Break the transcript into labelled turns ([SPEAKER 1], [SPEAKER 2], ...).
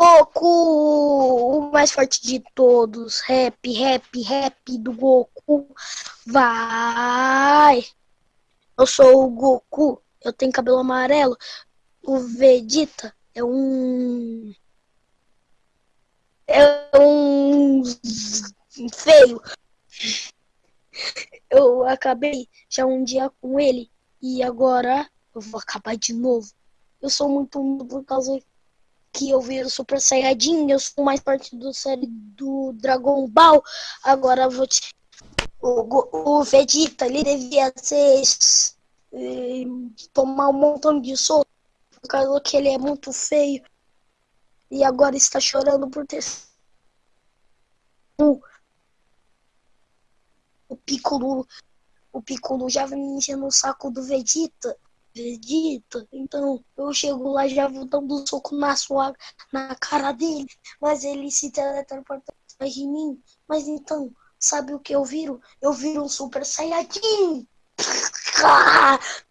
[SPEAKER 1] Goku, o mais forte de todos. Rap, rap, rap do Goku. Vai! Eu sou o Goku. Eu tenho cabelo amarelo. O Vegeta é um. É um. Feio. Eu acabei já um dia com ele. E agora eu vou acabar de novo. Eu sou muito por causa que eu vi o Super Saiyajin, eu sou mais parte do série do Dragon Ball. Agora vou te. O, o Vegeta, ele devia ser. Tomar um montão de soco, por causa que ele é muito feio. E agora está chorando por ter. O, o Piccolo. O Piccolo já vem enchendo o saco do Vegeta. Vegeta. Então eu chego lá já vou dando um soco na sua na cara dele, mas ele se teletransporta atrás de mim. Mas então, sabe o que eu viro? Eu viro um Super Saiyajin.